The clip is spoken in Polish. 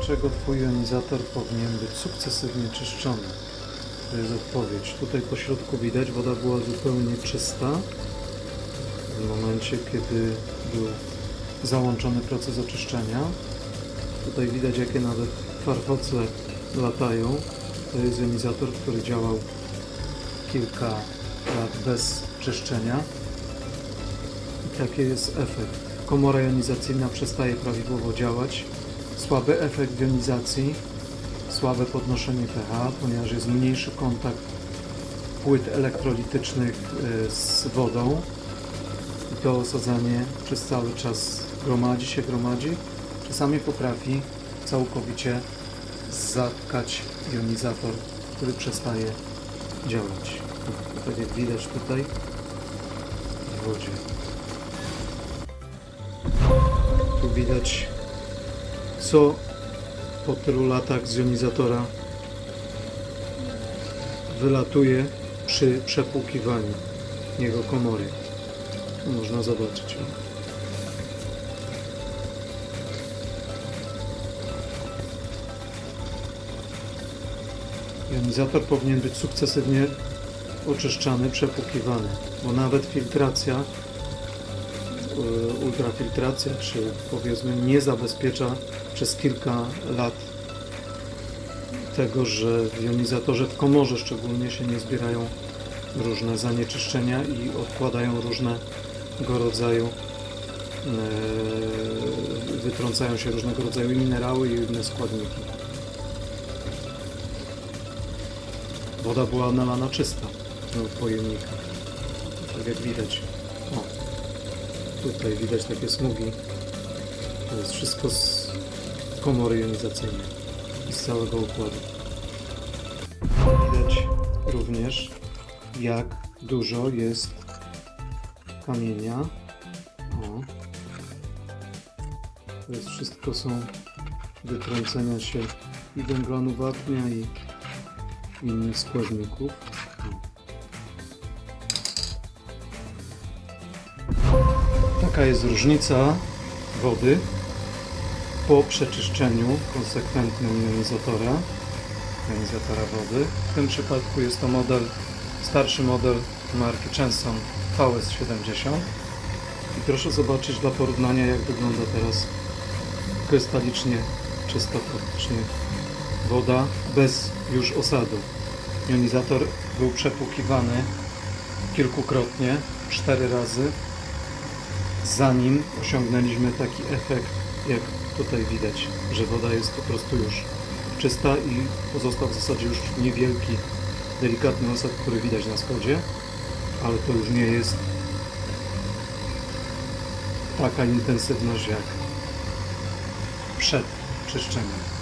Dlaczego Twój jonizator powinien być sukcesywnie czyszczony? To jest odpowiedź. Tutaj po środku widać, woda była zupełnie czysta. W momencie, kiedy był załączony proces oczyszczenia. Tutaj widać, jakie nawet farfocle latają. To jest jonizator, który działał kilka lat bez czyszczenia. I taki jest efekt. Komora jonizacyjna przestaje prawidłowo działać. Słaby efekt jonizacji, słabe podnoszenie pH, ponieważ jest mniejszy kontakt płyt elektrolitycznych y, z wodą. I to osadzanie przez cały czas gromadzi się, gromadzi. Czasami potrafi całkowicie zatkać jonizator, który przestaje działać. Tak jak widać tutaj w wodzie. Tu widać co po tylu latach z jonizatora wylatuje przy przepłukiwaniu jego komory. Tu można zobaczyć. Jonizator powinien być sukcesywnie oczyszczany, przepłukiwany, bo nawet filtracja, ultrafiltracja, czy powiedzmy nie zabezpiecza przez kilka lat tego, że w jonizatorze, w komorze szczególnie się nie zbierają różne zanieczyszczenia i odkładają różnego rodzaju e, wytrącają się różnego rodzaju minerały i inne składniki. Woda była nalana czysta do pojemnika. Tak jak widać. O, tutaj widać takie smugi. To jest wszystko z komory jonizacyjnej i z całego układu. Widać również jak dużo jest kamienia. O. To jest wszystko są wytrącenia się i węglanu wapnia i innych składników. Taka jest różnica wody po przeczyszczeniu konsekwentnym jonizatora, jonizatora wody. W tym przypadku jest to model, starszy model marki Chanson VS70. I proszę zobaczyć dla porównania jak wygląda teraz krystalicznie, czysta praktycznie woda bez już osadu. Jonizator był przepłukiwany kilkukrotnie, cztery razy, zanim osiągnęliśmy taki efekt, jak tutaj widać, że woda jest po prostu już czysta i pozostał w zasadzie już niewielki, delikatny osad, który widać na spodzie, ale to już nie jest taka intensywność jak przed czyszczeniem.